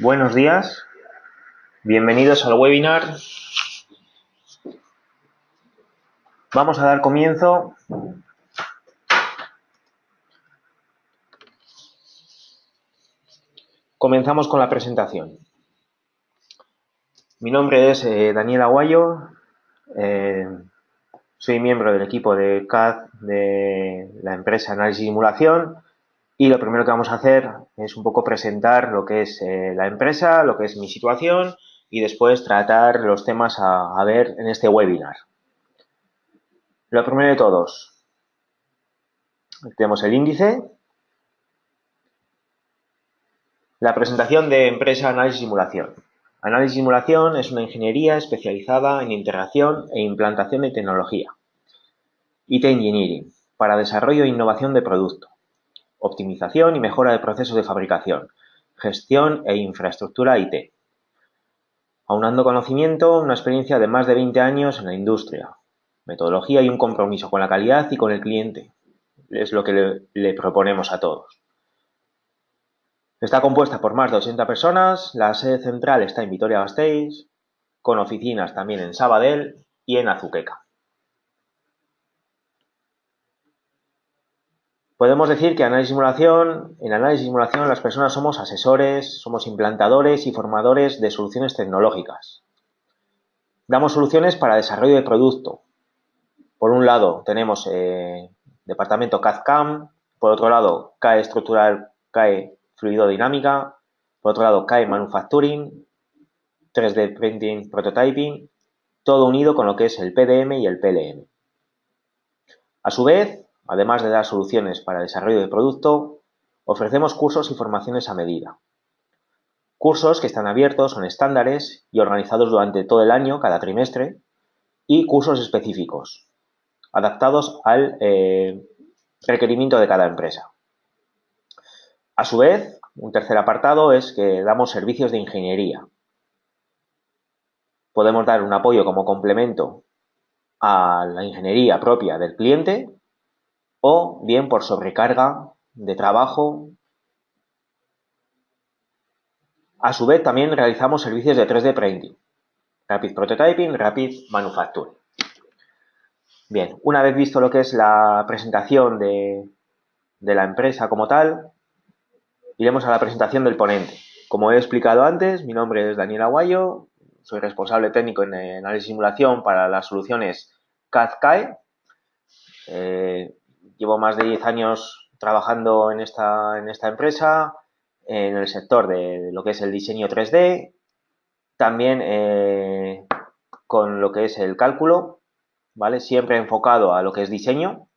Buenos días, bienvenidos al webinar. Vamos a dar comienzo Comenzamos con la presentación. Mi nombre es eh, Daniel Aguayo, eh, soy miembro del equipo de CAD de la empresa Análisis y Simulación y lo primero que vamos a hacer es un poco presentar lo que es eh, la empresa, lo que es mi situación y después tratar los temas a, ver en este webinar. Lo primero de todos, tenemos el índice, la presentación de empresa Análisis Simulación. Análisis Simulación es una ingeniería especializada en integración e implantación de tecnología. IT Engineering, para desarrollo e innovación de producto optimización y mejora de procesos de fabricación, gestión e infraestructura IT. Aunando conocimiento, una experiencia de más de 20 años en la industria, metodología y un compromiso con la calidad y con el cliente. Es lo que le, proponemos a todos. Está compuesta por más de 80 personas, la sede central está en Vitoria-Gasteiz, con oficinas también en Sabadell y en Azuqueca. Podemos decir que análisis simulación, en análisis simulación las personas somos asesores, somos implantadores y formadores de soluciones tecnológicas. Damos soluciones para desarrollo de producto. Por un lado tenemos eh, departamento CAD-CAM, por otro lado CAE estructural, CAE fluidodinámica, por otro lado CAE manufacturing, 3D printing, prototyping, todo unido con lo que es el PDM y el PLM. A su vez, Además de dar soluciones para desarrollo de producto, ofrecemos cursos y formaciones a medida. Cursos que están abiertos, son estándares y organizados durante todo el año, cada trimestre, y cursos específicos, adaptados al eh, requerimiento de cada empresa. A su vez, un tercer apartado es que damos servicios de ingeniería. Podemos dar un apoyo como complemento a la ingeniería propia del cliente o bien por sobrecarga de trabajo. A su vez también realizamos servicios de 3D Printing, Rapid Prototyping, Rapid Manufacturing. Bien, una vez visto lo que es la presentación de, la empresa como tal, iremos a la presentación del ponente. Como he explicado antes, mi nombre es Daniel Aguayo, soy responsable técnico en análisis y simulación para las soluciones CAD-CAE. Llevo más de 10 años trabajando en esta, empresa, en el sector de lo que es el diseño 3D, también eh, con lo que es el cálculo, ¿vale? Siempre enfocado a lo que es diseño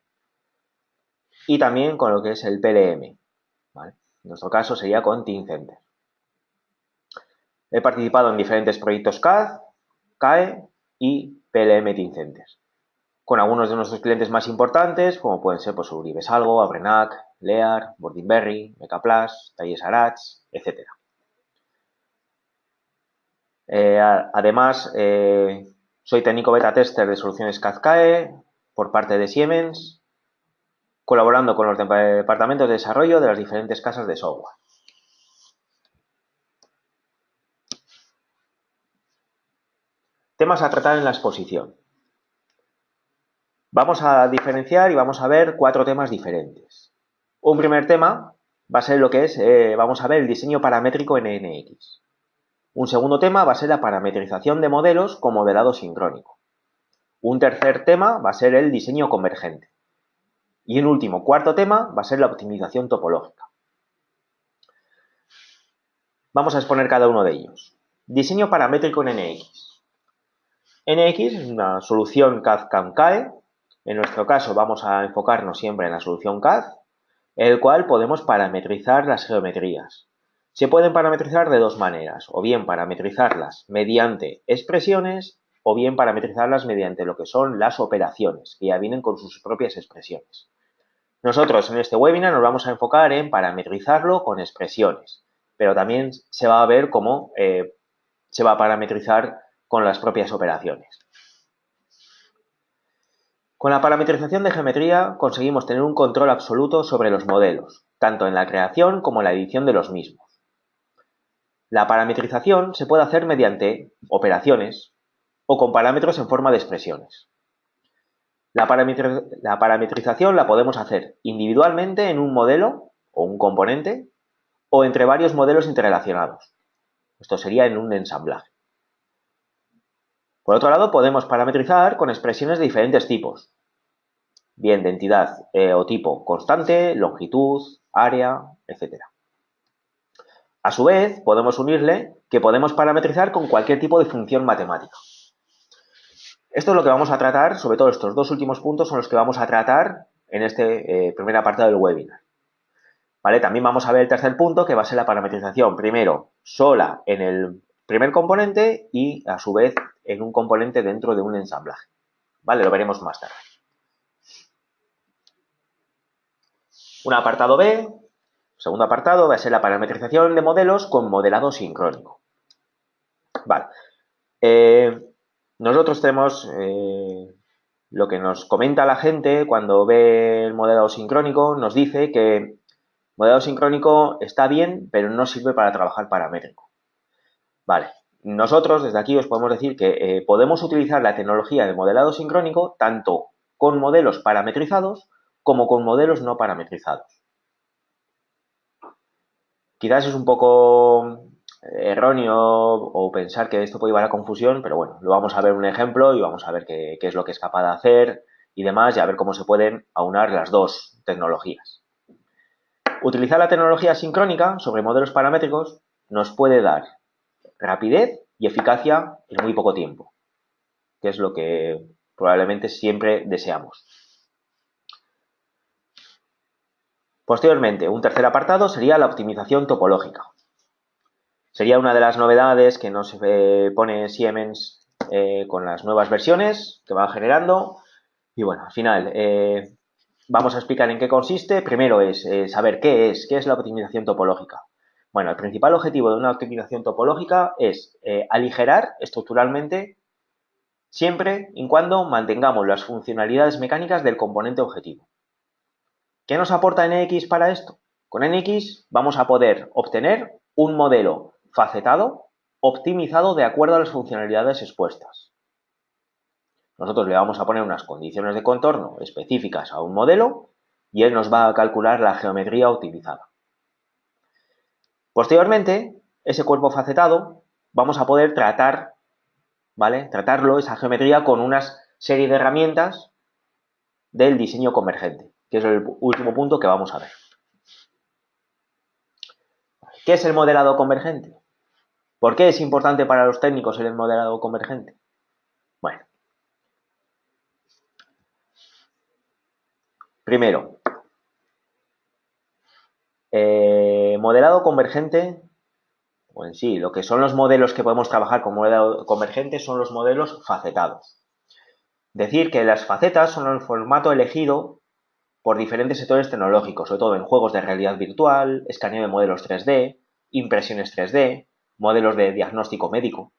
y también con lo que es el PLM. En nuestro caso sería con Team. He participado en diferentes proyectos CAD, CAE y PLM Team con algunos de nuestros clientes más importantes, como pueden ser pues, Uribesalgo, Abrenac, Lear, Bordinberry, Mecaplas, Talles Arats, etc. Eh, además, eh, soy técnico beta tester de soluciones CAD-CAE por parte de Siemens, colaborando con los departamentos de desarrollo de las diferentes casas de software. Temas a tratar en la exposición. Vamos a diferenciar y vamos a ver cuatro temas diferentes. Un primer tema va a ser lo que es, eh, vamos a ver el diseño paramétrico en NX. Un segundo tema va a ser la parametrización de modelos con modelado sincrónico. Un tercer tema va a ser el diseño convergente. Y un último, cuarto tema, va a ser la optimización topológica. Vamos a exponer cada uno de ellos. Diseño paramétrico en NX. NX es una solución CAD-CAM-CAE en nuestro caso vamos a enfocarnos siempre en la solución CAD, el cual podemos parametrizar las geometrías. Se pueden parametrizar de dos maneras, o bien parametrizarlas mediante expresiones o bien parametrizarlas mediante lo que son las operaciones, que ya vienen con sus propias expresiones. Nosotros en este webinar nos vamos a enfocar en parametrizarlo con expresiones, pero también se va a ver cómo eh, se va a parametrizar con las propias operaciones. Con la parametrización de geometría conseguimos tener un control absoluto sobre los modelos, tanto en la creación como en la edición de los mismos. La parametrización se puede hacer mediante operaciones o con parámetros en forma de expresiones. La, parametrización la podemos hacer individualmente en un modelo o un componente o entre varios modelos interrelacionados. Esto sería en un ensamblaje. Por otro lado, podemos parametrizar con expresiones de diferentes tipos, bien de entidad eh, o tipo constante, longitud, área, etc. A su vez, podemos unirle que podemos parametrizar con cualquier tipo de función matemática. Esto es lo que vamos a tratar, sobre todo estos dos últimos puntos son los que vamos a tratar en este eh, primer apartado del webinar. ¿Vale? También vamos a ver el tercer punto, que va a ser la parametrización, primero sola en el primer componente y a su vez en un componente dentro de un ensamblaje. ¿Vale? Lo veremos más tarde. Un apartado B, segundo apartado, va a ser la parametrización de modelos con modelado sincrónico. Vale. Eh, nosotros tenemos eh, lo que nos comenta la gente cuando ve el modelado sincrónico, nos dice que el modelado sincrónico está bien, pero no sirve para trabajar paramétrico. Vale, nosotros desde aquí os podemos decir que eh, podemos utilizar la tecnología de modelado sincrónico tanto con modelos parametrizados como con modelos no parametrizados. Quizás es un poco eh, erróneo o pensar que esto puede llevar a confusión, pero bueno, lo vamos a ver un ejemplo y vamos a ver qué, qué es lo que es capaz de hacer y demás y a ver cómo se pueden aunar las dos tecnologías. Utilizar la tecnología sincrónica sobre modelos paramétricos nos puede dar rapidez y eficacia en muy poco tiempo, que es lo que probablemente siempre deseamos. Posteriormente, un tercer apartado sería la optimización topológica. Sería una de las novedades que nos pone Siemens eh, con las nuevas versiones que van generando. Y bueno, al final eh, vamos a explicar en qué consiste. Primero es eh, saber qué es, qué es la optimización topológica. Bueno, el principal objetivo de una optimización topológica es eh, aligerar estructuralmente siempre y cuando mantengamos las funcionalidades mecánicas del componente objetivo. ¿Qué nos aporta NX para esto? Con NX vamos a poder obtener un modelo facetado optimizado de acuerdo a las funcionalidades expuestas. Nosotros le vamos a poner unas condiciones de contorno específicas a un modelo y él nos va a calcular la geometría optimizada. Posteriormente, ese cuerpo facetado vamos a poder tratar, ¿vale? Tratarlo, esa geometría, con una serie de herramientas del diseño convergente, que es el último punto que vamos a ver. ¿Qué es el modelado convergente? ¿Por qué es importante para los técnicos el modelado convergente? Bueno. Primero, eh, modelado convergente, o en sí, lo que son los modelos que podemos trabajar con modelado convergente son los modelos facetados. Decir que las facetas son el formato elegido por diferentes sectores tecnológicos, sobre todo en juegos de realidad virtual, escaneo de modelos 3D, impresiones 3D, modelos de diagnóstico médico.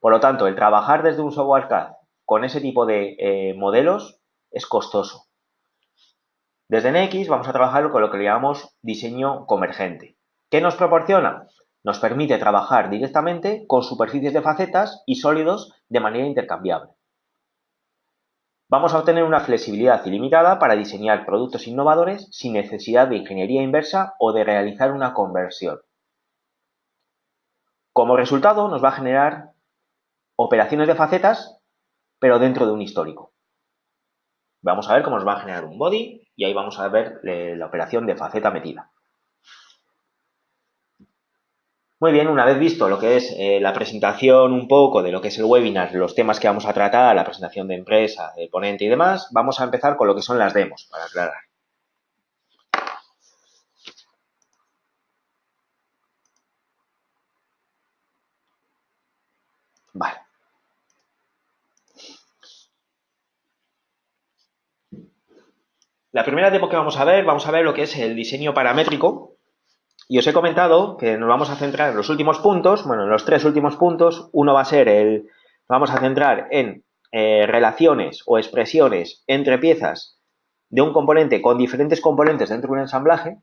Por lo tanto, el trabajar desde un software CAD con ese tipo de eh, modelos es costoso. Desde NX vamos a trabajar con lo que llamamos diseño convergente. ¿Qué nos proporciona? Nos permite trabajar directamente con superficies de facetas y sólidos de manera intercambiable. Vamos a obtener una flexibilidad ilimitada para diseñar productos innovadores sin necesidad de ingeniería inversa o de realizar una conversión. Como resultado nos va a generar operaciones de facetas, pero dentro de un histórico. Vamos a ver cómo nos va a generar un body y ahí vamos a ver eh, la operación de faceta metida. Muy bien, una vez visto lo que es eh, la presentación un poco de lo que es el webinar, los temas que vamos a tratar, la presentación de empresa, de ponente y demás, vamos a empezar con lo que son las demos, para aclarar. Vale. La primera demo que vamos a ver, vamos a ver lo que es el diseño paramétrico. Y os he comentado que nos vamos a centrar en los últimos puntos, bueno, en los tres últimos puntos. Uno va a ser el, vamos a centrar en eh, relaciones o expresiones entre piezas de un componente con diferentes componentes dentro de un ensamblaje.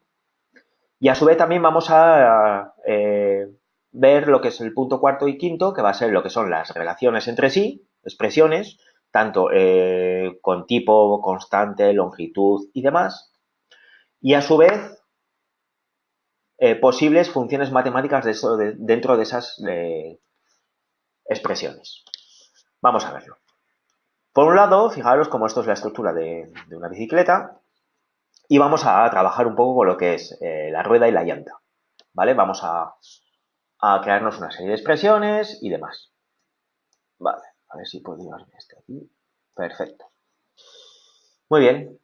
Y a su vez también vamos a eh, ver lo que es el punto cuarto y quinto, que va a ser lo que son las relaciones entre sí, expresiones, tanto eh, con tipo, constante, longitud y demás. Y a su vez, eh, posibles funciones matemáticas dentro de esas eh, expresiones. Vamos a verlo. Por un lado, fijaros cómo esto es la estructura de, una bicicleta y vamos a trabajar un poco con lo que es la rueda y la llanta. ¿Vale? Vamos a, a crearnos una serie de expresiones y demás. Vale, a ver si puedo llevarme este aquí. Perfecto. Muy bien.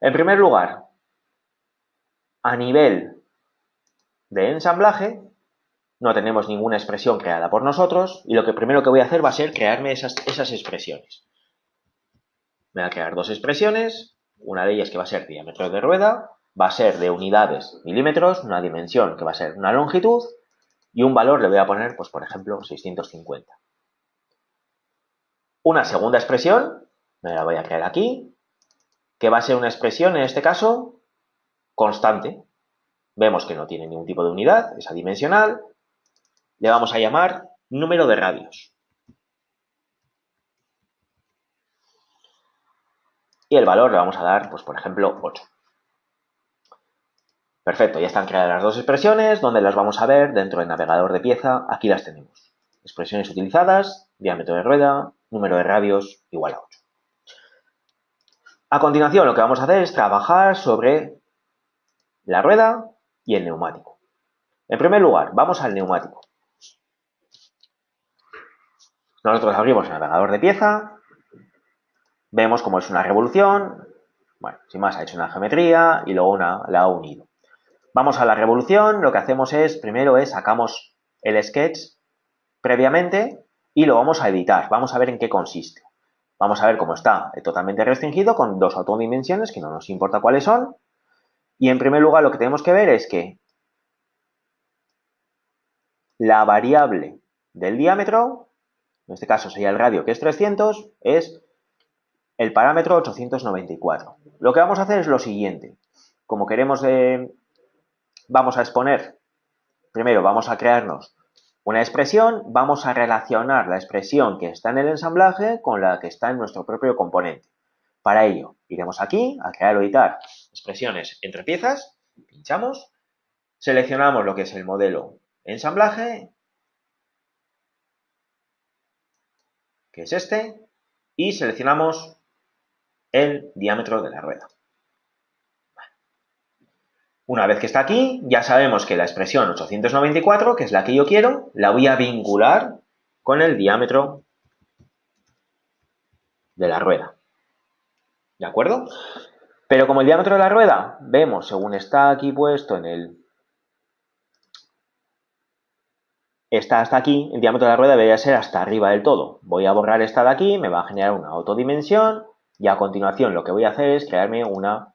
En primer lugar, a nivel de ensamblaje, no tenemos ninguna expresión creada por nosotros y lo que primero que voy a hacer va a ser crearme esas, esas expresiones. Me voy a crear dos expresiones, una de ellas que va a ser diámetro de rueda, va a ser de unidades milímetros, una dimensión que va a ser una longitud y un valor le voy a poner, pues por ejemplo, 650. Una segunda expresión, me la voy a crear aquí, que va a ser una expresión, en este caso, constante. Vemos que no tiene ningún tipo de unidad, es adimensional. Le vamos a llamar número de radios. Y el valor le vamos a dar, pues por ejemplo, 8. Perfecto, ya están creadas las dos expresiones, donde las vamos a ver dentro del navegador de pieza, aquí las tenemos. Expresiones utilizadas, diámetro de rueda, número de radios igual a 8. A continuación lo que vamos a hacer es trabajar sobre la rueda y el neumático. En primer lugar, vamos al neumático. Nosotros abrimos el navegador de pieza, vemos cómo es una revolución, bueno, sin más ha hecho una geometría y luego una, la ha unido. Vamos a la revolución, lo que hacemos es, primero es sacamos el sketch previamente y lo vamos a editar. Vamos a ver en qué consiste. Vamos a ver cómo está totalmente restringido con dos autodimensiones que no nos importa cuáles son. Y en primer lugar lo que tenemos que ver es que la variable del diámetro, en este caso sería el radio que es 300, es el parámetro 894. Lo que vamos a hacer es lo siguiente. Como queremos eh, vamos a exponer, primero vamos a crearnos una expresión, vamos a relacionar la expresión que está en el ensamblaje con la que está en nuestro propio componente. Para ello, iremos aquí a crear o editar expresiones entre piezas, pinchamos, seleccionamos lo que es el modelo ensamblaje, que es este, y seleccionamos el diámetro de la rueda. Una vez que está aquí, ya sabemos que la expresión 894, que es la que yo quiero, la voy a vincular con el diámetro de la rueda. ¿De acuerdo? Pero como el diámetro de la rueda, vemos, según está aquí puesto en el... Está hasta aquí, el diámetro de la rueda debería ser hasta arriba del todo. Voy a borrar esta de aquí, me va a generar una autodimensión y a continuación lo que voy a hacer es crearme una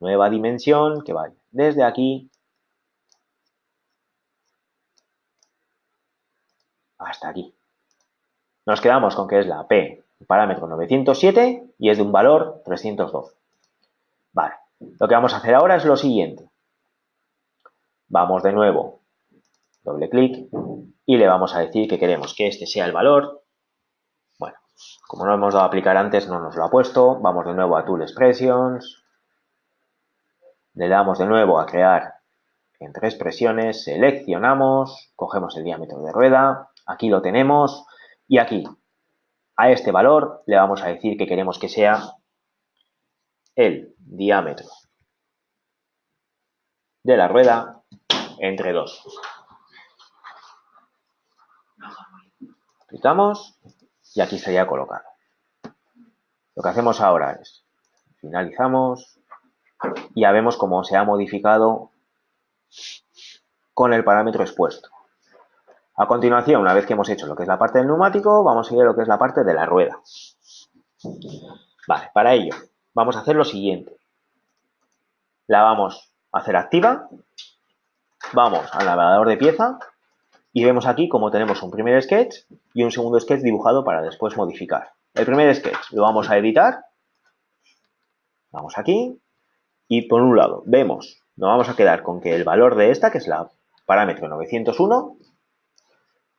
nueva dimensión que vaya desde aquí hasta aquí. Nos quedamos con que es la P, parámetro 907 y es de un valor 312. Vale, lo que vamos a hacer ahora es lo siguiente. Vamos de nuevo, doble clic y le vamos a decir que queremos que este sea el valor. Bueno, como no hemos dado a aplicar antes, no nos lo ha puesto. Vamos de nuevo a Tool Expressions, le damos de nuevo a crear entre expresiones, seleccionamos, cogemos el diámetro de rueda, aquí lo tenemos y aquí a este valor le vamos a decir que queremos que sea el diámetro de la rueda entre 2. Aplicamos y aquí estaría colocado. Lo que hacemos ahora es finalizamos, ya vemos cómo se ha modificado con el parámetro expuesto. A continuación, una vez que hemos hecho lo que es la parte del neumático, vamos a ir a lo que es la parte de la rueda. Vale, para ello vamos a hacer lo siguiente. La vamos a hacer activa. Vamos al navegador de pieza y vemos aquí como tenemos un primer sketch y un segundo sketch dibujado para después modificar. El primer sketch lo vamos a editar. Vamos aquí, y por un lado, vemos, nos vamos a quedar con que el valor de esta, que es la parámetro 901,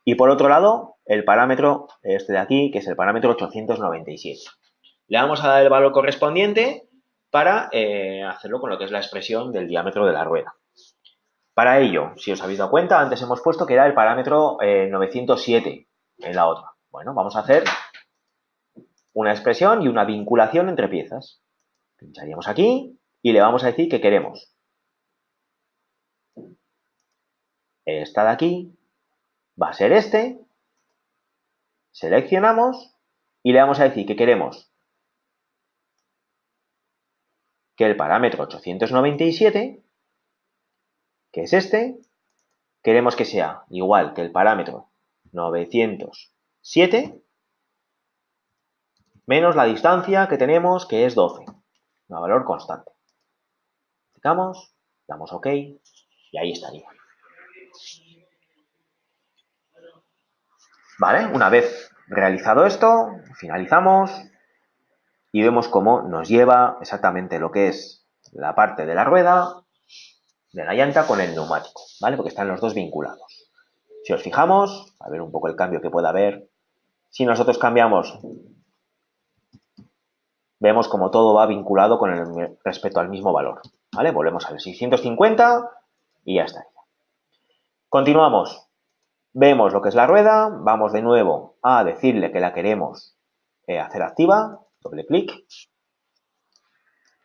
Y por otro lado, el parámetro este de aquí, que es el parámetro 897. Le vamos a dar el valor correspondiente para eh, hacerlo con lo que es la expresión del diámetro de la rueda. Para ello, si os habéis dado cuenta, antes hemos puesto que era el parámetro 907 eh, en la otra. Bueno, vamos a hacer una expresión y una vinculación entre piezas. Pincharíamos aquí y le vamos a decir que queremos esta de aquí va a ser este. Seleccionamos y le vamos a decir que queremos que el parámetro 897, que es este, queremos que sea igual que el parámetro 907 menos la distancia que tenemos, que es 12, un valor constante. Damos OK y ahí estaría. ¿Vale? Una vez realizado esto, finalizamos y vemos cómo nos lleva exactamente lo que es la parte de la rueda, de la llanta con el neumático, ¿vale? Porque están los dos vinculados. Si os fijamos, a ver un poco el cambio que pueda haber, si nosotros cambiamos, vemos como todo va vinculado con el respecto al mismo valor, ¿vale? Volvemos al 650 y ya está. Continuamos. Vemos lo que es la rueda, vamos de nuevo a decirle que la queremos eh, hacer activa, doble clic.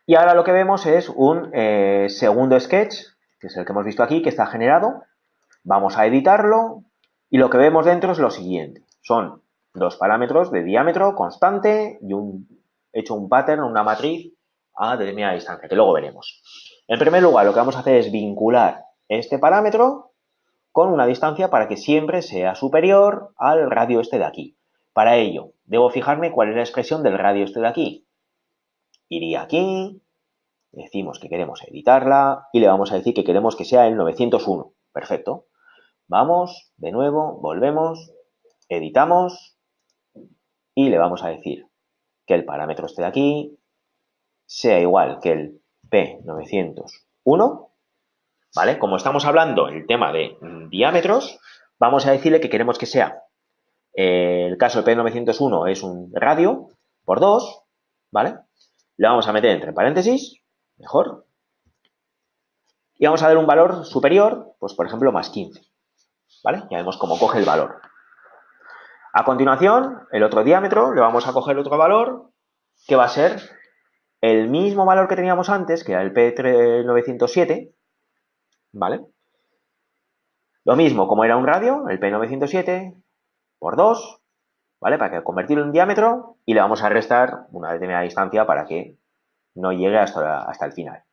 Y ahora lo que vemos es un eh, segundo sketch, que es el que hemos visto aquí, que está generado. Vamos a editarlo y lo que vemos dentro es lo siguiente. Son dos parámetros de diámetro constante y un, hecho un pattern, una matriz a determinada distancia, que luego veremos. En primer lugar, lo que vamos a hacer es vincular este parámetro con una distancia para que siempre sea superior al radio este de aquí. Para ello, debo fijarme cuál es la expresión del radio este de aquí. Iría aquí, decimos que queremos editarla y le vamos a decir que queremos que sea el 901. Perfecto. Vamos, de nuevo, volvemos, editamos y le vamos a decir que el parámetro este de aquí sea igual que el P901 ¿vale? Como estamos hablando el tema de diámetros, vamos a decirle que queremos que sea, eh, el caso del P901 es un radio por 2, ¿vale? Le vamos a meter entre paréntesis, mejor, y vamos a dar un valor superior, pues por ejemplo, más 15, ¿vale? Ya vemos cómo coge el valor. A continuación, el otro diámetro, le vamos a coger otro valor, que va a ser el mismo valor que teníamos antes, que era el P907, ¿vale? Lo mismo, como era un radio, el P907 por 2, ¿vale? Para convertirlo en diámetro y le vamos a restar una determinada distancia para que no llegue hasta, hasta el final.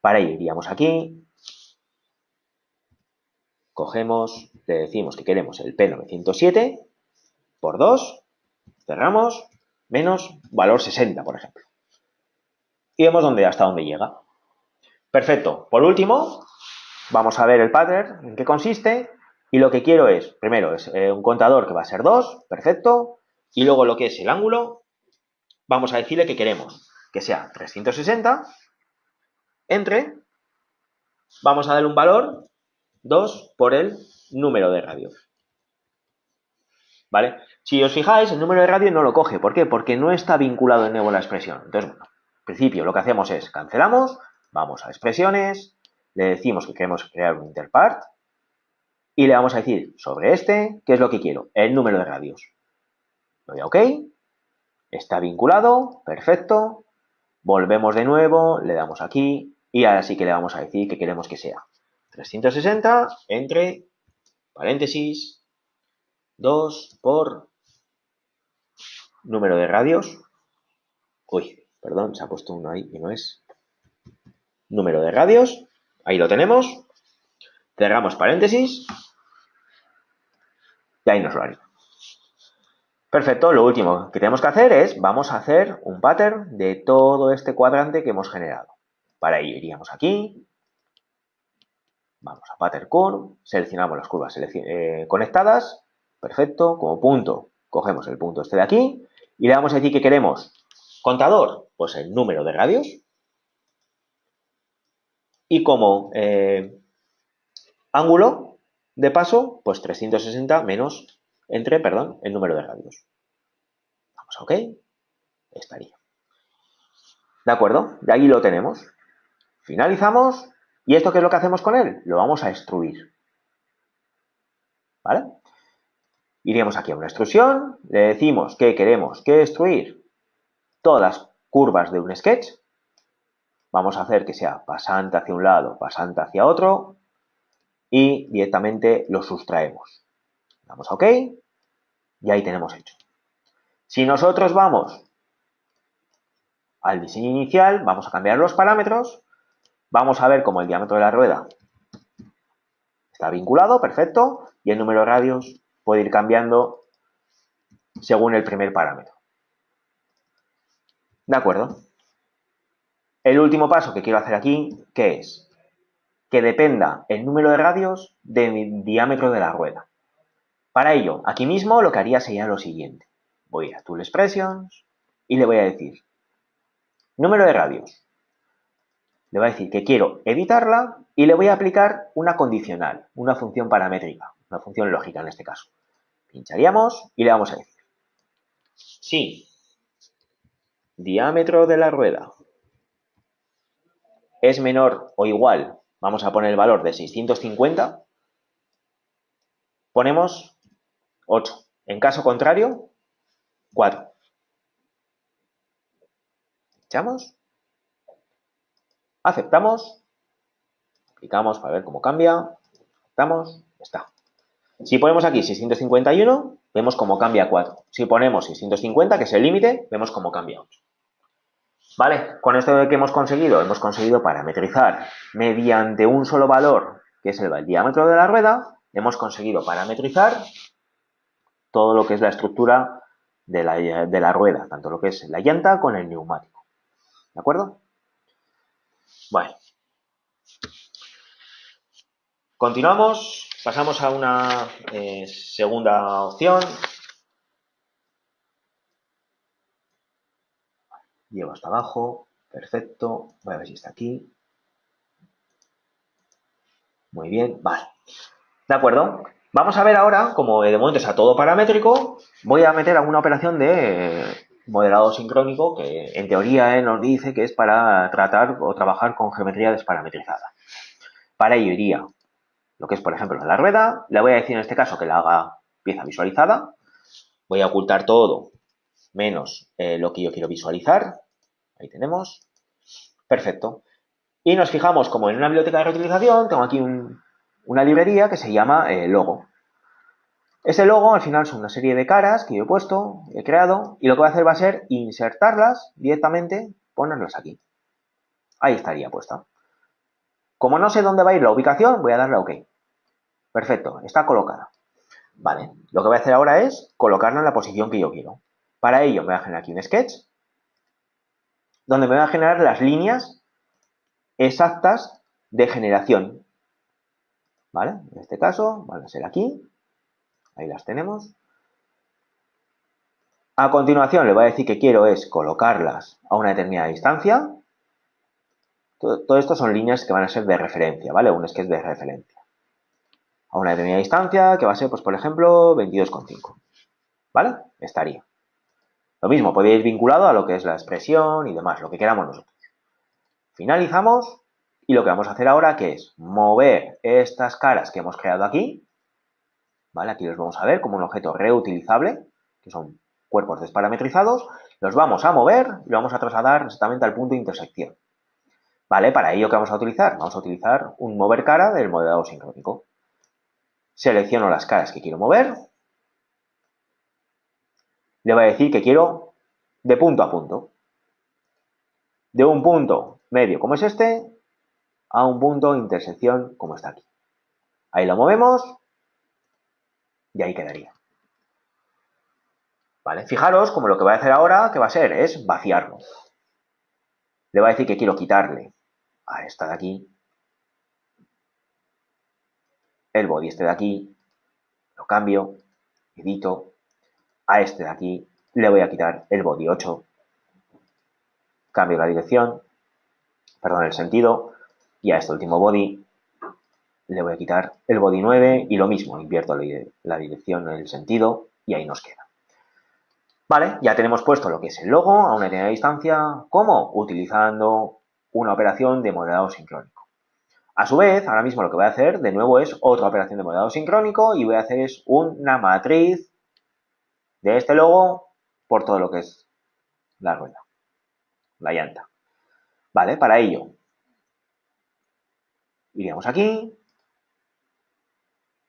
Para ello iríamos aquí, cogemos, le decimos que queremos el P907 por 2, cerramos, menos valor 60, por ejemplo. Y vemos dónde, hasta dónde llega. Perfecto. Por último, Vamos a ver el pattern, en qué consiste. Y lo que quiero es, primero, es eh, un contador que va a ser 2, perfecto. Y luego lo que es el ángulo, vamos a decirle que queremos que sea 360 entre, vamos a darle un valor 2 por el número de radio. ¿Vale? Si os fijáis, el número de radio no lo coge. ¿Por qué? Porque no está vinculado de nuevo a la expresión. Entonces, bueno, en principio lo que hacemos es cancelamos, vamos a expresiones, le decimos que queremos crear un interpart y le vamos a decir sobre este, ¿qué es lo que quiero? El número de radios. Doy a OK, está vinculado, perfecto, volvemos de nuevo, le damos aquí y ahora sí que le vamos a decir que queremos que sea 360 entre paréntesis 2 por número de radios. Uy, perdón, se ha puesto uno ahí y no es. Número de radios Ahí lo tenemos. Cerramos paréntesis. Y ahí nos lo haría. Perfecto, lo último que tenemos que hacer es, vamos a hacer un pattern de todo este cuadrante que hemos generado. Para ello iríamos aquí, vamos a pattern curve, seleccionamos las curvas eh, conectadas, perfecto, como punto cogemos el punto este de aquí y le vamos a decir que queremos contador, pues el número de radios, y como eh, ángulo de paso, pues 360 menos entre, perdón, el número de radios. Vamos a OK. Estaría. ¿De acuerdo? De ahí lo tenemos. Finalizamos. ¿Y esto qué es lo que hacemos con él? Lo vamos a extruir. ¿Vale? Iríamos aquí a una extrusión, le decimos que queremos que extruir todas curvas de un sketch. Vamos a hacer que sea pasante hacia un lado, pasante hacia otro y directamente lo sustraemos. Damos a OK y ahí tenemos hecho. Si nosotros vamos al diseño inicial, vamos a cambiar los parámetros, vamos a ver cómo el diámetro de la rueda está vinculado, perfecto, y el número de radios puede ir cambiando según el primer parámetro. ¿De acuerdo? El último paso que quiero hacer aquí, ¿qué es? Que dependa el número de radios del diámetro de la rueda. Para ello, aquí mismo lo que haría sería lo siguiente. Voy a Tool Expressions y le voy a decir número de radios. Le voy a decir que quiero editarla y le voy a aplicar una condicional, una función paramétrica, una función lógica en este caso. Pincharíamos y le vamos a decir si diámetro de la rueda es menor o igual, vamos a poner el valor de 650, ponemos 8. En caso contrario, 4. Echamos. Aceptamos. Aplicamos para ver cómo cambia. Aceptamos. Está. Si ponemos aquí 651, vemos cómo cambia 4. Si ponemos 650, que es el límite, vemos cómo cambia 8. ¿Vale? Con esto que hemos conseguido, hemos conseguido parametrizar mediante un solo valor, que es el diámetro de la rueda, hemos conseguido parametrizar todo lo que es la estructura de la, rueda, tanto lo que es la llanta con el neumático. ¿De acuerdo? Bueno. Continuamos, pasamos a una eh, segunda opción. Llevo hasta abajo, perfecto. Voy a ver si está aquí. Muy bien, vale. ¿De acuerdo? Vamos a ver ahora, como de momento está todo paramétrico, voy a meter alguna operación de modelado sincrónico que en teoría eh, nos dice que es para tratar o trabajar con geometría desparametrizada. Para ello iría lo que es, por ejemplo, la rueda. Le voy a decir en este caso que la haga pieza visualizada. Voy a ocultar todo menos eh, lo que yo quiero visualizar. Ahí tenemos. Perfecto. Y nos fijamos como en una biblioteca de reutilización tengo aquí una librería que se llama eh, logo. Ese logo al final son una serie de caras que yo he puesto, he creado, y lo que voy a hacer va a ser insertarlas directamente, ponerlas aquí. Ahí estaría puesta. Como no sé dónde va a ir la ubicación, voy a darle a OK. Perfecto, está colocada. Vale, lo que voy a hacer ahora es colocarla en la posición que yo quiero. Para ello me voy a generar aquí un sketch, donde me voy a generar las líneas exactas de generación. ¿Vale? En este caso van a ser aquí, Ahí las tenemos. A continuación le voy a decir que quiero es colocarlas a una determinada distancia. Todo, esto son líneas que van a ser de referencia, ¿vale? Un sketch de referencia. A una determinada distancia que va a ser, pues por ejemplo, 22,5. ¿Vale? Estaría. Lo mismo, puede ir vinculado a lo que es la expresión y demás, lo que queramos nosotros. Finalizamos y lo que vamos a hacer ahora que es mover estas caras que hemos creado aquí ¿vale? Aquí los vamos a ver como un objeto reutilizable, que son cuerpos desparametrizados, los vamos a mover y lo vamos a trasladar exactamente al punto de intersección. ¿Vale? Para ello, ¿qué vamos a utilizar? Vamos a utilizar un mover cara del modelado sincrónico. Selecciono las caras que quiero mover. Le voy a decir que quiero de punto a punto. De un punto medio como es este a un punto intersección como está aquí. Ahí lo movemos y ahí quedaría. ¿Vale? Fijaros como lo que voy a hacer ahora, que va a ser, es vaciarlo. Le voy a decir que quiero quitarle a esta de aquí el body este de aquí, lo cambio, edito, a este de aquí le voy a quitar el body 8, cambio la dirección, perdón, el sentido, y a este último body le voy a quitar el body 9 y lo mismo, invierto la dirección, el sentido y ahí nos queda. Vale, ya tenemos puesto lo que es el logo a una determinada distancia. ¿Cómo? Utilizando una operación de modelado sincrónico. A su vez, ahora mismo lo que voy a hacer de nuevo es otra operación de modelado sincrónico y voy a hacer es una matriz de este logo por todo lo que es la rueda, la llanta. Vale, para ello iríamos aquí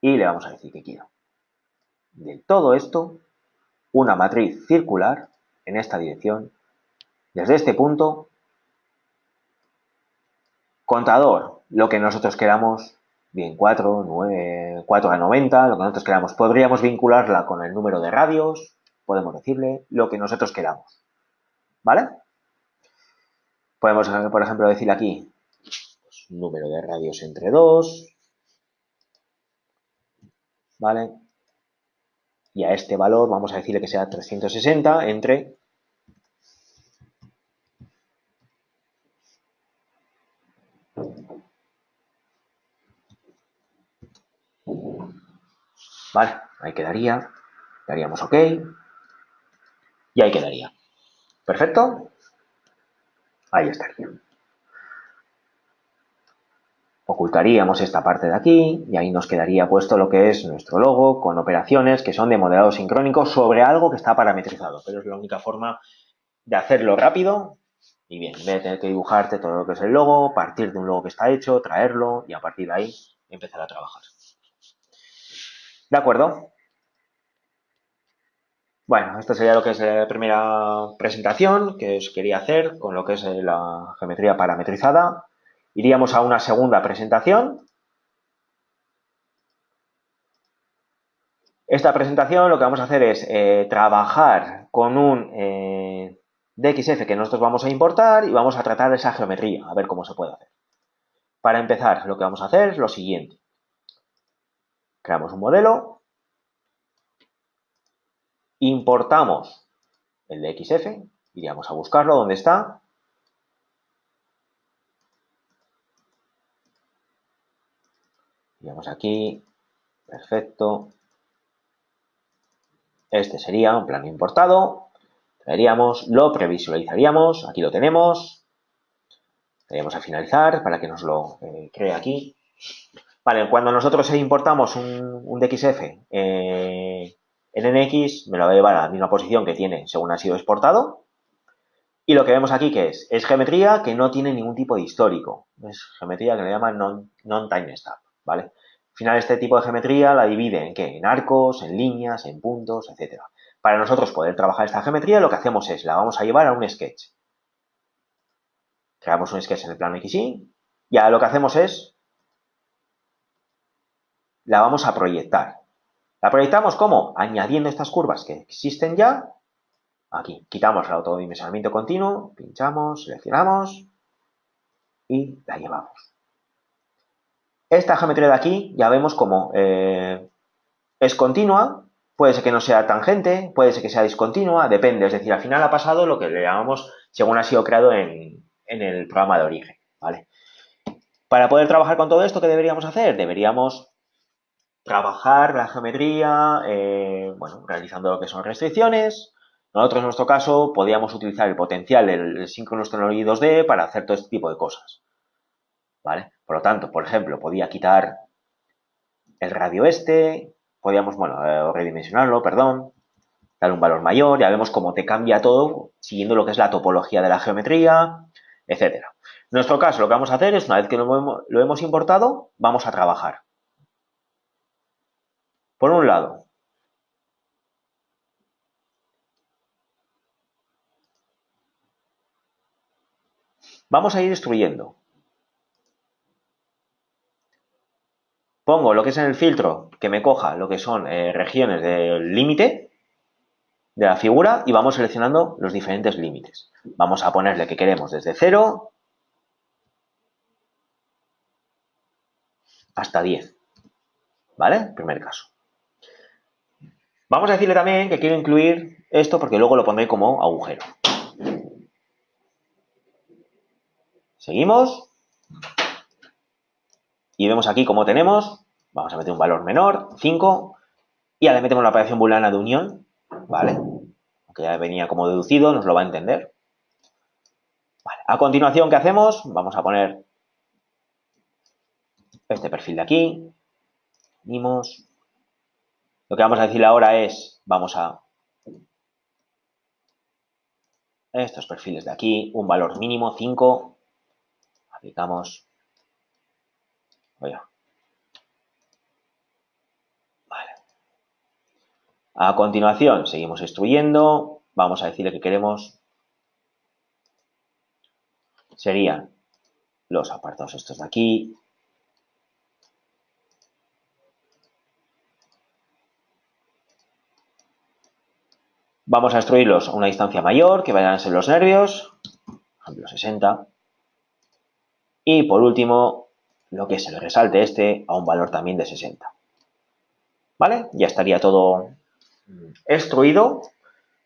y le vamos a decir que quiero de todo esto una matriz circular en esta dirección desde este punto contador lo que nosotros queramos bien 4, 9, 4 a 90 lo que nosotros queramos podríamos vincularla con el número de radios podemos decirle lo que nosotros queramos ¿vale? podemos por ejemplo decir aquí pues, número de radios entre 2 ¿vale? Y a este valor vamos a decirle que sea 360 entre Vale, ahí quedaría. Daríamos OK. Y ahí quedaría. Perfecto. Ahí estaría ocultaríamos esta parte de aquí y ahí nos quedaría puesto lo que es nuestro logo con operaciones que son de modelado sincrónico sobre algo que está parametrizado, pero es la única forma de hacerlo rápido y bien, en vez de tener que dibujarte todo lo que es el logo, partir de un logo que está hecho, traerlo y a partir de ahí empezar a trabajar. ¿De acuerdo? Bueno, esta sería lo que es la primera presentación que os quería hacer con lo que es la geometría parametrizada. Iríamos a una segunda presentación. Esta presentación lo que vamos a hacer es eh, trabajar con un eh, DXF que nosotros vamos a importar y vamos a tratar esa geometría, a ver cómo se puede hacer. Para empezar, lo que vamos a hacer es lo siguiente. Creamos un modelo, importamos el DXF, iríamos a buscarlo, ¿dónde está? aquí, perfecto. Este sería un plano importado. Traeríamos, lo previsualizaríamos, aquí lo tenemos. Daríamos a finalizar para que nos lo eh, cree aquí. Vale, cuando nosotros importamos un, DXF eh, en NX, me lo va a llevar a la misma posición que tiene según ha sido exportado. Y lo que vemos aquí que es, geometría que no tiene ningún tipo de histórico. Es geometría que le llaman non-time non ¿vale? Al final, este tipo de geometría la divide en qué? En arcos, en líneas, en puntos, etc. Para nosotros poder trabajar esta geometría, lo que hacemos es, la vamos a llevar a un sketch. Creamos un sketch en el plano XY y ahora lo que hacemos es, la vamos a proyectar. ¿La proyectamos cómo? Añadiendo estas curvas que existen ya. Aquí, quitamos el autodimensionamiento continuo, pinchamos, seleccionamos y la llevamos. Esta geometría de aquí ya vemos como eh, es continua, puede ser que no sea tangente, puede ser que sea discontinua, depende. Es decir, al final ha pasado lo que le llamamos según ha sido creado en, el programa de origen. ¿vale? Para poder trabajar con todo esto, ¿qué deberíamos hacer? Deberíamos trabajar la geometría, eh, bueno, realizando lo que son restricciones. Nosotros, en nuestro caso, podíamos utilizar el potencial del síncrono 2D para hacer todo este tipo de cosas. ¿vale? Por lo tanto, por ejemplo, podía quitar el radio este, podíamos, bueno, eh, redimensionarlo, perdón, darle un valor mayor, ya vemos cómo te cambia todo siguiendo lo que es la topología de la geometría, etcétera. En nuestro caso, lo que vamos a hacer es, una vez que lo hemos importado, vamos a trabajar. Por un lado, vamos a ir destruyendo pongo lo que es en el filtro que me coja lo que son eh, regiones del límite de la figura y vamos seleccionando los diferentes límites. Vamos a ponerle que queremos desde 0 hasta 10. ¿Vale? Primer caso. Vamos a decirle también que quiero incluir esto porque luego lo pondré como agujero. Seguimos. Y vemos aquí cómo tenemos, vamos a meter un valor menor, 5, y ahora metemos la operación booleana de unión, ¿vale? Aunque ya venía como deducido, nos lo va a entender. A continuación, ¿qué hacemos? Vamos a poner este perfil de aquí, unimos. Lo que vamos a decir ahora es, vamos a estos perfiles de aquí, un valor mínimo, 5, aplicamos, Vale. A continuación, seguimos instruyendo, vamos a decirle que queremos, serían los apartados estos de aquí, Vamos a instruirlos a una distancia mayor, que vayan a ser los nervios, por ejemplo 60. Y por último, lo que es el resalte este a un valor también de 60. ¿Vale? Ya estaría todo instruido.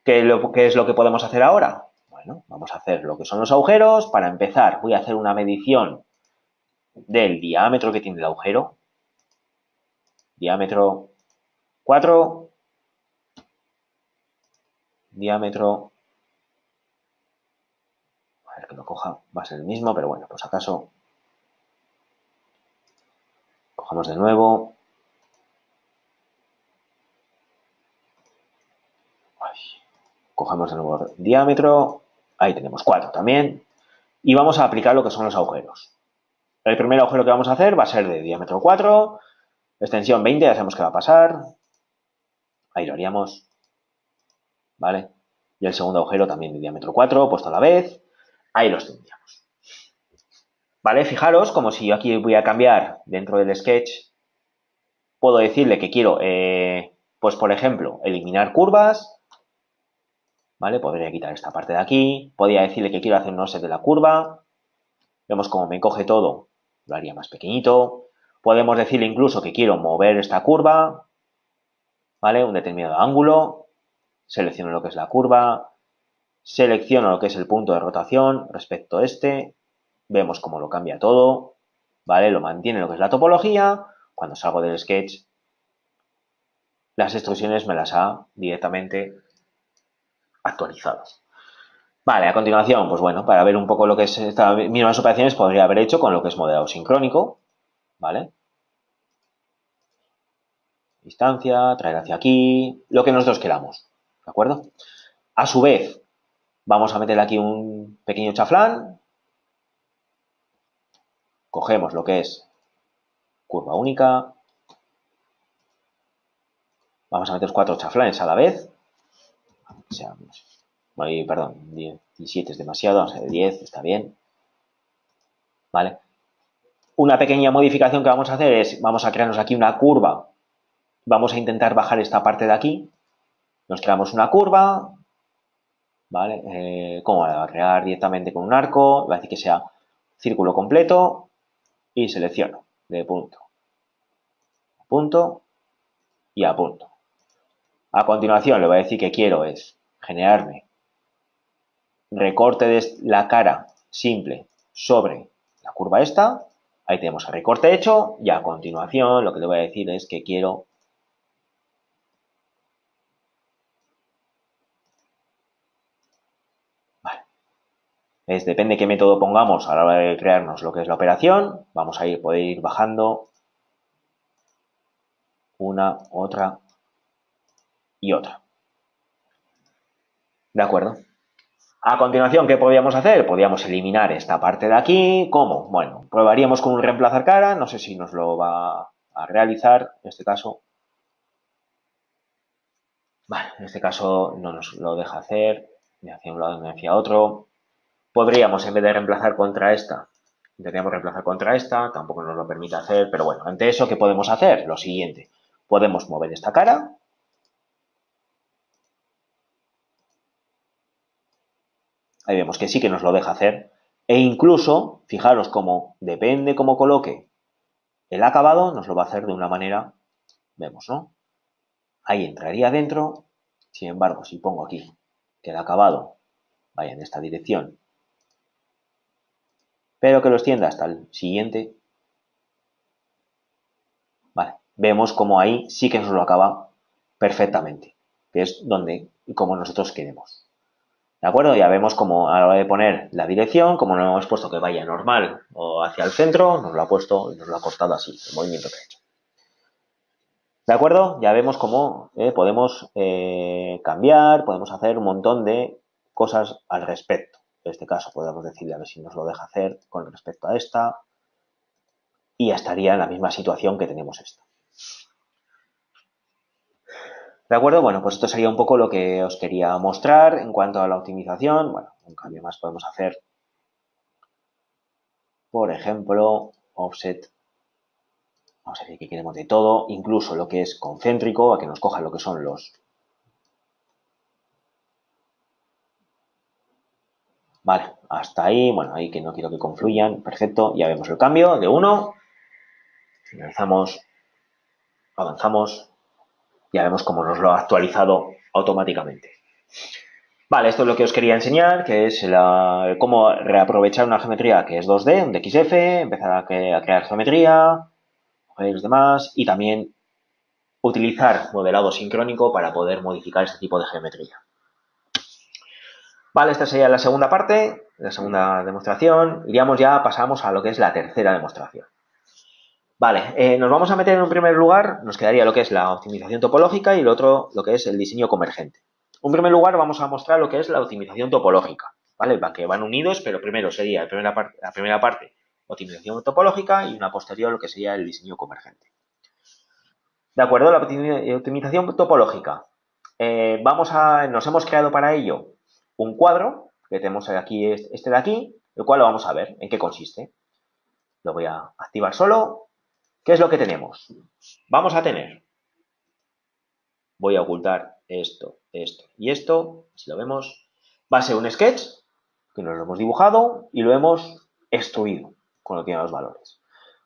¿Qué, es lo que podemos hacer ahora? Bueno, vamos a hacer lo que son los agujeros. Para empezar, voy a hacer una medición del diámetro que tiene el agujero. Diámetro 4 diámetro, a ver que lo coja, va a ser el mismo, pero bueno, pues acaso, cogemos de nuevo, cogemos de nuevo diámetro, ahí tenemos 4 también, y vamos a aplicar lo que son los agujeros. El primer agujero que vamos a hacer va a ser de diámetro 4, extensión 20, ya sabemos que va a pasar, ahí lo haríamos ¿vale? Y el segundo agujero también de diámetro 4, puesto a la vez. Ahí los tendríamos. ¿Vale? Fijaros, como si yo aquí voy a cambiar dentro del sketch, puedo decirle que quiero, eh, pues por ejemplo, eliminar curvas, ¿vale? Podría quitar esta parte de aquí, podría decirle que quiero hacer un offset de la curva, vemos cómo me coge todo, lo haría más pequeñito, podemos decirle incluso que quiero mover esta curva, ¿vale? Un determinado ángulo, selecciono lo que es la curva, selecciono lo que es el punto de rotación respecto a este, vemos cómo lo cambia todo, ¿vale? Lo mantiene lo que es la topología, cuando salgo del sketch, las instrucciones me las ha directamente actualizado. Vale, a continuación, pues bueno, para ver un poco lo que es estas mismas operaciones podría haber hecho con lo que es modelado sincrónico, ¿vale? Distancia, traer hacia aquí, lo que nosotros queramos. ¿De acuerdo? A su vez, vamos a meter aquí un pequeño chaflán. Cogemos lo que es curva única. Vamos a meter cuatro chaflanes a la vez. perdón, 17 es demasiado, vamos a hacer 10, está bien. ¿Vale? Una pequeña modificación que vamos a hacer es, vamos a crearnos aquí una curva. Vamos a intentar bajar esta parte de aquí, nos creamos una curva, ¿vale? Eh, ¿Cómo la va a crear directamente con un arco? Va a decir que sea círculo completo y selecciono de punto a punto y a punto. A continuación le voy a decir que quiero es generarme recorte de la cara simple sobre la curva esta. Ahí tenemos el recorte hecho y a continuación lo que le voy a decir es que quiero depende qué método pongamos a la hora de crearnos lo que es la operación, vamos a ir, poder ir bajando una, otra y otra. ¿De acuerdo? A continuación, ¿qué podríamos hacer? Podríamos eliminar esta parte de aquí. ¿Cómo? Bueno, probaríamos con un reemplazar cara. No sé si nos lo va a realizar. En este caso, vale, en este caso no nos lo deja hacer. De hacia un lado, de hacia otro. Podríamos, en vez de reemplazar contra esta, intentaríamos reemplazar contra esta, tampoco nos lo permite hacer, pero bueno, ante eso, ¿qué podemos hacer? Lo siguiente, podemos mover esta cara, ahí vemos que sí que nos lo deja hacer, e incluso, fijaros cómo depende cómo coloque el acabado, nos lo va a hacer de una manera, vemos, ¿no? Ahí entraría dentro, sin embargo, si pongo aquí que el acabado vaya en esta dirección pero que lo extienda hasta el siguiente, vemos como ahí sí que nos lo acaba perfectamente, que es donde y como nosotros queremos. ¿De acuerdo? Ya vemos como a la hora de poner la dirección, como no hemos puesto que vaya normal o hacia el centro, nos lo ha puesto y nos lo ha cortado así, el movimiento que ha hecho. ¿De acuerdo? Ya vemos cómo eh, podemos eh, cambiar, podemos hacer un montón de cosas al respecto. En este caso podemos decirle a ver si nos lo deja hacer con respecto a esta y ya estaría en la misma situación que tenemos esta. ¿De acuerdo? Bueno, pues esto sería un poco lo que os quería mostrar en cuanto a la optimización. Bueno, un cambio más podemos hacer, por ejemplo, offset. Vamos a decir que queremos de todo, incluso lo que es concéntrico, a que nos coja lo que son los... Vale, hasta ahí, bueno, ahí que no quiero que confluyan, perfecto, ya vemos el cambio de 1, finalizamos, avanzamos, ya vemos cómo nos lo ha actualizado automáticamente. Vale, esto es lo que os quería enseñar, que es cómo reaprovechar una geometría que es 2D, un DXF, empezar a, crear geometría, los demás, y también utilizar modelado sincrónico para poder modificar este tipo de geometría. Vale, esta sería la segunda parte, la segunda demostración. Iríamos ya, pasamos a lo que es la tercera demostración. Vale, eh, nos vamos a meter en un primer lugar, nos quedaría lo que es la optimización topológica y el otro lo que es el diseño convergente. En primer lugar vamos a mostrar lo que es la optimización topológica, ¿vale? Que van unidos, pero primero sería la primera, parte, la primera parte optimización topológica y una posterior lo que sería el diseño convergente. De acuerdo, la optimización topológica. Eh, vamos a, nos hemos creado para ello un cuadro, que tenemos aquí este de aquí, el cual lo vamos a ver en qué consiste. Lo voy a activar solo ¿Qué es lo que tenemos? Vamos a tener, voy a ocultar esto, esto y esto, si lo vemos, va a ser un sketch que nos lo hemos dibujado y lo hemos extruido con lo que tiene los valores.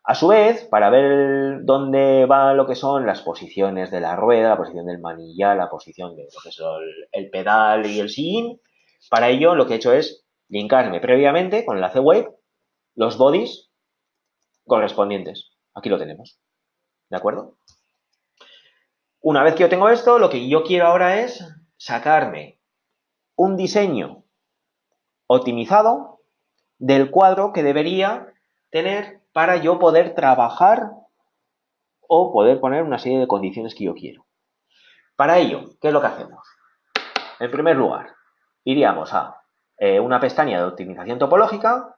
A su vez, para ver dónde va lo que son las posiciones de la rueda, la posición del manillar, la posición de lo que el, pedal y el sillín, para ello lo que he hecho es linkarme previamente con el enlace web los bodies correspondientes. Aquí lo tenemos. ¿De acuerdo? Una vez que yo tengo esto, lo que yo quiero ahora es sacarme un diseño optimizado del cuadro que debería tener para yo poder trabajar o poder poner una serie de condiciones que yo quiero. Para ello, ¿qué es lo que hacemos? En primer lugar, iríamos a eh, una pestaña de optimización topológica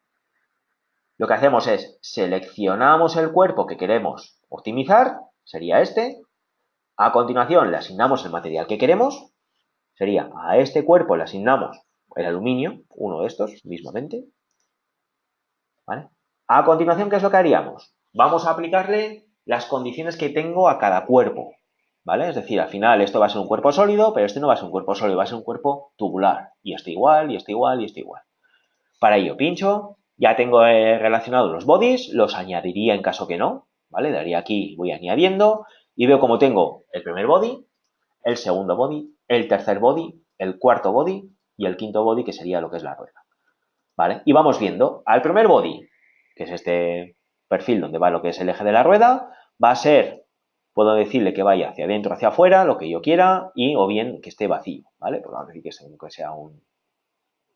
lo que hacemos es seleccionamos el cuerpo que queremos optimizar, sería este. A continuación le asignamos el material que queremos, sería a este cuerpo le asignamos el aluminio, uno de estos mismamente. A continuación, ¿qué es lo que haríamos? Vamos a aplicarle las condiciones que tengo a cada cuerpo. ¿Vale? Es decir, al final esto va a ser un cuerpo sólido, pero este no va a ser un cuerpo sólido, va a ser un cuerpo tubular. Y esto igual, y esto igual, y esto igual. Para ello pincho, ya tengo eh, relacionados los bodies, los añadiría en caso que no, ¿vale? Daría aquí, voy añadiendo y veo como tengo el primer body, el segundo body, el tercer body, el cuarto body y el quinto body que sería lo que es la rueda, ¿vale? Y vamos viendo, al primer body, que es este perfil donde va lo que es el eje de la rueda, va a ser, puedo decirle que vaya hacia adentro, hacia afuera, lo que yo quiera, y o bien que esté vacío, ¿vale? Pues vamos a decir que sea un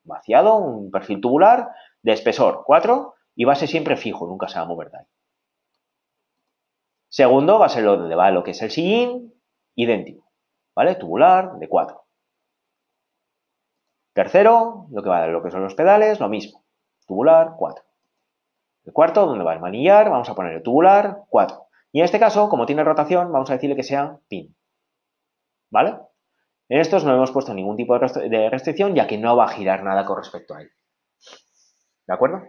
vaciado, un perfil tubular, de espesor 4 y base siempre fijo, nunca se va a mover de ahí. Segundo va a ser lo donde va lo que es el sillín, idéntico, ¿vale? Tubular de 4. Tercero, lo que va a lo que son los pedales, lo mismo, tubular 4. El cuarto, donde va el manillar, vamos a poner el tubular 4. Y en este caso, como tiene rotación, vamos a decirle que sea pin. ¿Vale? En estos no hemos puesto ningún tipo de restricción, ya que no va a girar nada con respecto a él. ¿De acuerdo?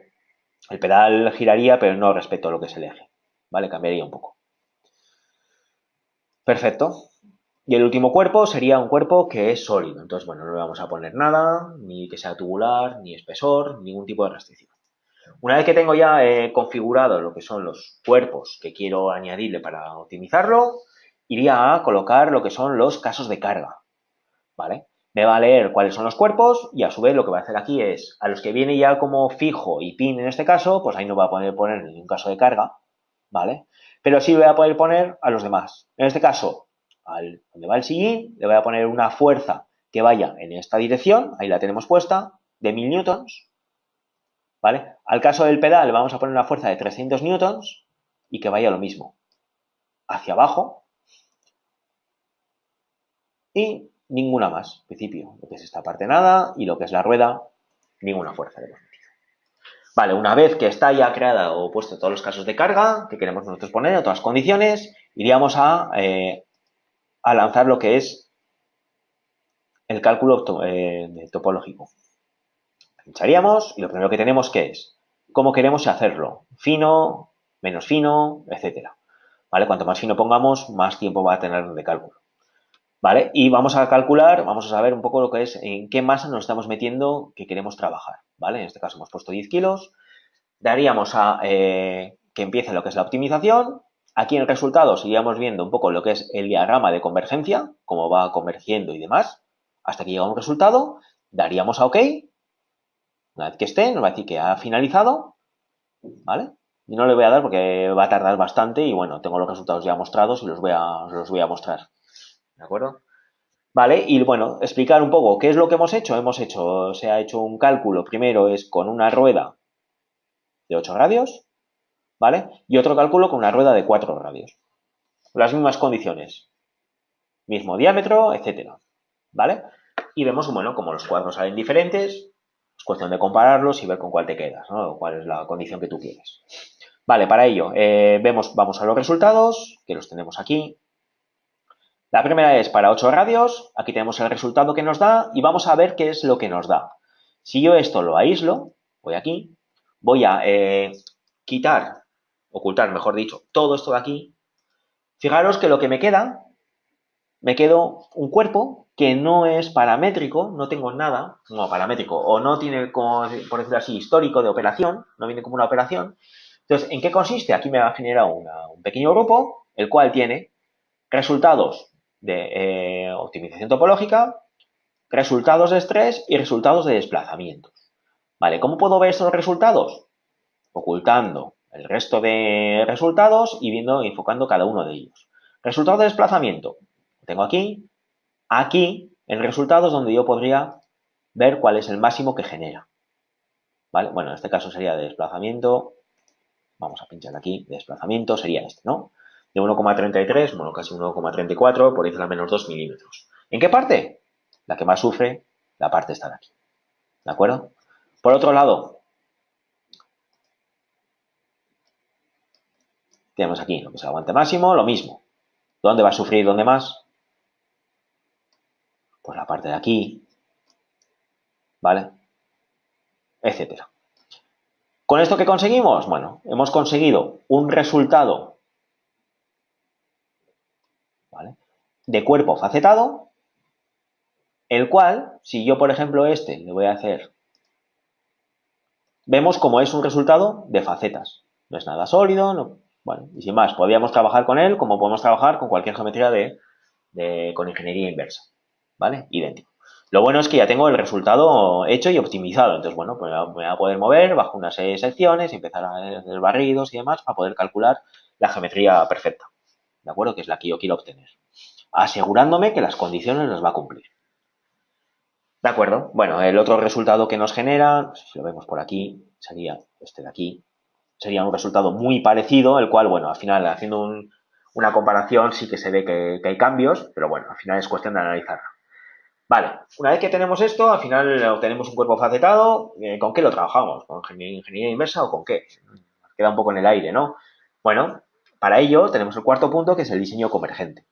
El pedal giraría, pero no respecto a lo que es el eje. ¿Vale? Cambiaría un poco. Perfecto. Y el último cuerpo sería un cuerpo que es sólido. Entonces, bueno, no le vamos a poner nada, ni que sea tubular, ni espesor, ningún tipo de restricción. Una vez que tengo ya eh, configurado lo que son los cuerpos que quiero añadirle para optimizarlo, iría a colocar lo que son los casos de carga. ¿Vale? me va a leer cuáles son los cuerpos y a su vez lo que va a hacer aquí es, a los que viene ya como fijo y pin en este caso, pues ahí no va a poder poner ningún caso de carga, ¿vale? Pero sí voy a poder poner a los demás. En este caso, al donde va el sillín, le voy a poner una fuerza que vaya en esta dirección, ahí la tenemos puesta, de 1000 newtons, ¿vale? Al caso del pedal vamos a poner una fuerza de 300 newtons y que vaya lo mismo, hacia abajo y ninguna más, principio, lo que es esta parte nada y lo que es la rueda, ninguna fuerza metido. Vale, una vez que está ya creada o puesto todos los casos de carga que queremos nosotros poner, en todas las condiciones, iríamos a, eh, a lanzar lo que es el cálculo eh, topológico. Pincharíamos y lo primero que tenemos que es cómo queremos hacerlo, fino, menos fino, etcétera. ¿Vale? Cuanto más fino pongamos, más tiempo va a tener de cálculo. ¿Vale? Y vamos a calcular, vamos a saber un poco lo que es, en qué masa nos estamos metiendo que queremos trabajar, ¿vale? En este caso hemos puesto 10 kilos. Daríamos a eh, que empiece lo que es la optimización. Aquí en el resultado seguiríamos viendo un poco lo que es el diagrama de convergencia, cómo va convergiendo y demás, hasta que llega un resultado. Daríamos a OK. Una vez que esté, nos va a decir que ha finalizado, ¿vale? Y no le voy a dar porque va a tardar bastante y bueno, tengo los resultados ya mostrados y los voy a, los voy a mostrar. ¿De acuerdo? Vale, y bueno, explicar un poco qué es lo que hemos hecho. Hemos hecho, se ha hecho un cálculo, primero es con una rueda de 8 radios, ¿vale? Y otro cálculo con una rueda de 4 radios. Las mismas condiciones. Mismo diámetro, etcétera, ¿vale? Y vemos, bueno, como los cuadros salen diferentes, es cuestión de compararlos y ver con cuál te quedas, ¿no? Cuál es la condición que tú quieres. Vale, para ello, eh, vemos, vamos a los resultados, que los tenemos aquí, la primera es para 8 radios, aquí tenemos el resultado que nos da y vamos a ver qué es lo que nos da. Si yo esto lo aíslo, voy aquí, voy a eh, quitar, ocultar mejor dicho, todo esto de aquí. Fijaros que lo que me queda, me quedo un cuerpo que no es paramétrico, no tengo nada, no paramétrico, o no tiene, como, por decirlo así, histórico de operación, no viene como una operación. Entonces, ¿en qué consiste? Aquí me va a generar un pequeño grupo, el cual tiene resultados de eh, optimización topológica, resultados de estrés y resultados de desplazamientos. ¿Vale? ¿Cómo puedo ver esos resultados? Ocultando el resto de resultados y viendo, enfocando cada uno de ellos. Resultado de desplazamiento. Tengo aquí. Aquí, el resultado es donde yo podría ver cuál es el máximo que genera. ¿Vale? Bueno, en este caso sería de desplazamiento. Vamos a pinchar aquí. desplazamiento sería este, ¿no? de 1,33, bueno, casi 1,34, por encima de menos 2 milímetros. ¿En qué parte? La que más sufre, la parte está de aquí. ¿De acuerdo? Por otro lado, tenemos aquí lo que es el aguante máximo, lo mismo. ¿Dónde va a sufrir? ¿Dónde más? Pues la parte de aquí, ¿vale? Etcétera. ¿Con esto qué conseguimos? Bueno, hemos conseguido un resultado de cuerpo facetado, el cual, si yo, por ejemplo, este le voy a hacer, vemos como es un resultado de facetas. No es nada sólido, no, bueno, y sin más, podríamos trabajar con él como podemos trabajar con cualquier geometría de, con ingeniería inversa, ¿vale? Idéntico. Lo bueno es que ya tengo el resultado hecho y optimizado. Entonces, bueno, pues voy a poder mover bajo unas secciones empezar a hacer barridos y demás para poder calcular la geometría perfecta. ¿De acuerdo? Que es la que yo quiero obtener asegurándome que las condiciones las va a cumplir. ¿De acuerdo? Bueno, el otro resultado que nos genera, si lo vemos por aquí, sería este de aquí. Sería un resultado muy parecido, el cual, bueno, al final, haciendo una comparación, sí que se ve que, hay cambios, pero bueno, al final es cuestión de analizarlo. Vale, una vez que tenemos esto, al final obtenemos un cuerpo facetado. Eh, ¿Con qué lo trabajamos? ¿Con ingeniería inversa o con qué? Queda un poco en el aire, ¿no? Bueno, para ello tenemos el cuarto punto, que es el diseño convergente.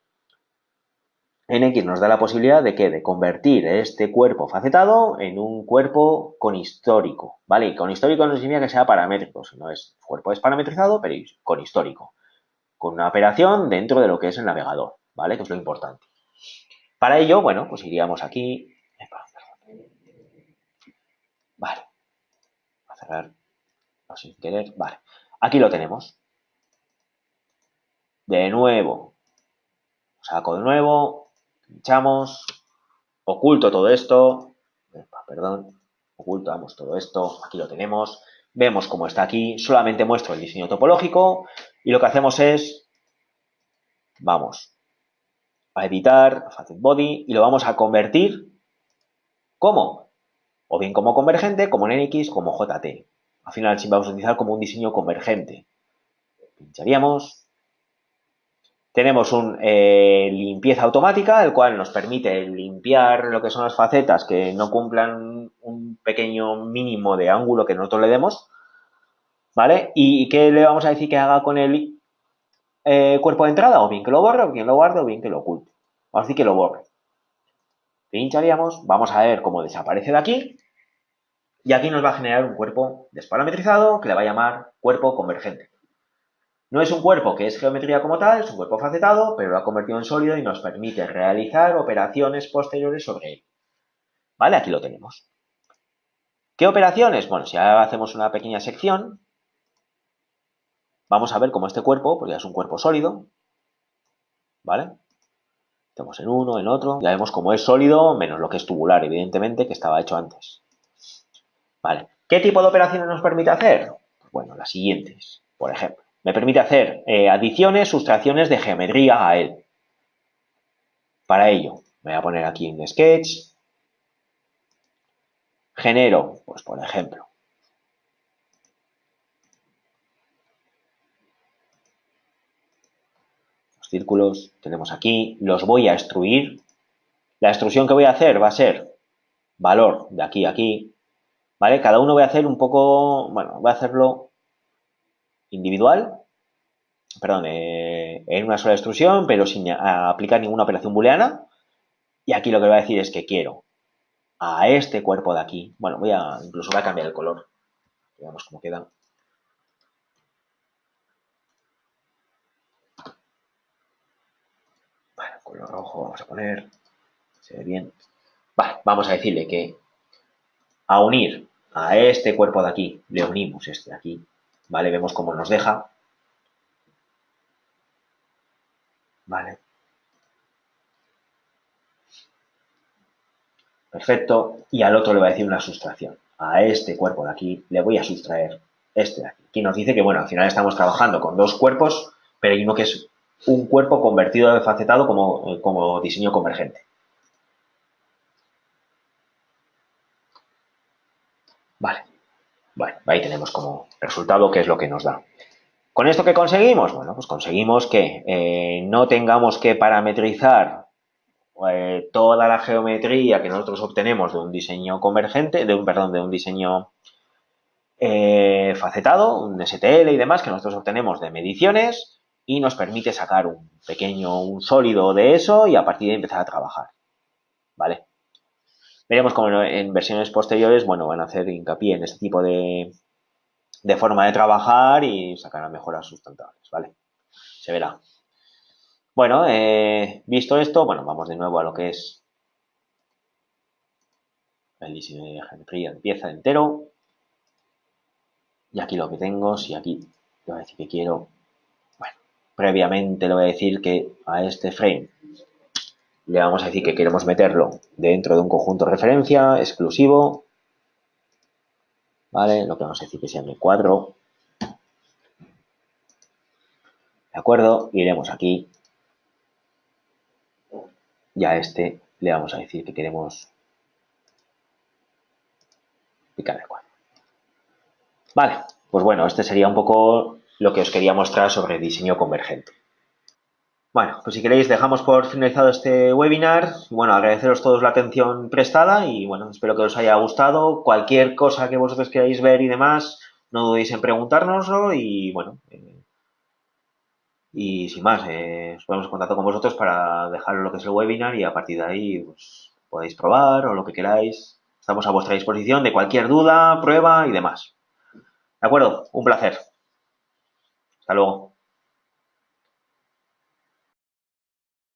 NX nos da la posibilidad de que de convertir este cuerpo facetado en un cuerpo con histórico, ¿vale? Y con histórico no significa que sea paramétrico, sino es cuerpo es parametrizado, pero con histórico, con una operación dentro de lo que es el navegador, ¿vale? Que es lo importante. Para ello, bueno, pues iríamos aquí. Vale. a cerrar sin querer. Vale. Aquí lo tenemos. De nuevo. Saco de nuevo pinchamos, oculto todo esto, perdón, ocultamos todo esto, aquí lo tenemos, vemos cómo está aquí, solamente muestro el diseño topológico, Y lo que hacemos es, vamos a editar Facet Body y lo vamos a convertir, ¿cómo? O bien como convergente, como en NX, como JT. Al final sí vamos a utilizar como un diseño convergente. Pincharíamos. Tenemos un eh, limpieza automática, el cual nos permite limpiar lo que son las facetas que no cumplan un pequeño mínimo de ángulo que nosotros le demos. ¿Vale? ¿Y qué le vamos a decir que haga con el eh, cuerpo de entrada? O bien que lo borre, o bien lo guarde, o bien que lo oculte. Vamos a decir que lo borre. Pincharíamos, vamos a ver cómo desaparece de aquí. Y aquí nos va a generar un cuerpo desparametrizado que le va a llamar cuerpo convergente. No es un cuerpo que es geometría como tal, es un cuerpo facetado, pero lo ha convertido en sólido y nos permite realizar operaciones posteriores sobre él. ¿Vale? Aquí lo tenemos. ¿Qué operaciones? Bueno, si ahora hacemos una pequeña sección, vamos a ver cómo este cuerpo, pues ya es un cuerpo sólido, ¿vale? Estamos en uno, en otro, ya vemos cómo es sólido, menos lo que es tubular, evidentemente, que estaba hecho antes. Vale, ¿qué tipo de operaciones nos permite hacer? Bueno, las siguientes, por ejemplo. Me permite hacer eh, adiciones, sustracciones de geometría a él. Para ello, voy a poner aquí en Sketch. Genero, pues por ejemplo, círculos tenemos aquí, los voy a extruir. La extrusión que voy a hacer va a ser valor de aquí a aquí, ¿vale? Cada uno voy a hacer un poco, bueno, voy a hacerlo individual, perdón, eh, en una sola extrusión, pero sin aplicar ninguna operación booleana. Y aquí lo que voy a decir es que quiero a este cuerpo de aquí, bueno, voy a, incluso voy a cambiar el color, veamos cómo queda. Bueno, color rojo vamos a poner, se ve bien. Vale, vamos a decirle que a unir a este cuerpo de aquí, le unimos este de aquí, ¿vale? Vemos cómo nos deja. ¿Vale? Perfecto. Y al otro le voy a decir una sustracción. A este cuerpo de aquí le voy a sustraer este de aquí. Aquí nos dice que, bueno, al final estamos trabajando con dos cuerpos, pero hay uno que es un cuerpo convertido de facetado como, eh, como diseño convergente. Vale. Bueno, ahí tenemos como resultado qué es lo que nos da. ¿Con esto qué conseguimos? Bueno, pues conseguimos que eh, no tengamos que parametrizar eh, toda la geometría que nosotros obtenemos de un diseño convergente, de un, perdón, de un diseño facetado, un STL y demás, que nosotros obtenemos de mediciones y nos permite sacar un pequeño, un sólido de eso y a partir de ahí empezar a trabajar. ¿Vale? Veremos cómo en versiones posteriores, bueno, van a hacer hincapié en este tipo de, de forma de trabajar y sacar mejoras sustentables, ¿vale? Se verá. Bueno, eh, visto esto, bueno, vamos de nuevo a lo que es el diseño de geometría de pieza entero. Y aquí lo que tengo, si aquí le voy a decir que quiero, previamente le voy a decir que a este frame le vamos a decir que queremos meterlo dentro de un conjunto de referencia exclusivo, ¿vale? Lo que vamos a decir que sea mi cuadro, ¿de acuerdo? Iremos aquí y a este le vamos a decir que queremos picar el cuadro. Vale, pues bueno, este sería un poco lo que os quería mostrar sobre diseño convergente. Bueno, pues si queréis dejamos por finalizado este webinar. Bueno, agradeceros todos la atención prestada y bueno, espero que os haya gustado. Cualquier cosa que vosotros queráis ver y demás, no dudéis en preguntárnoslo y bueno, eh, y sin más, eh, os ponemos en contacto con vosotros para dejaros lo que es el webinar y a partir de ahí pues, podéis probar o lo que queráis. Estamos a vuestra disposición de cualquier duda, prueba y demás. ¿De acuerdo? Un placer. Hasta luego.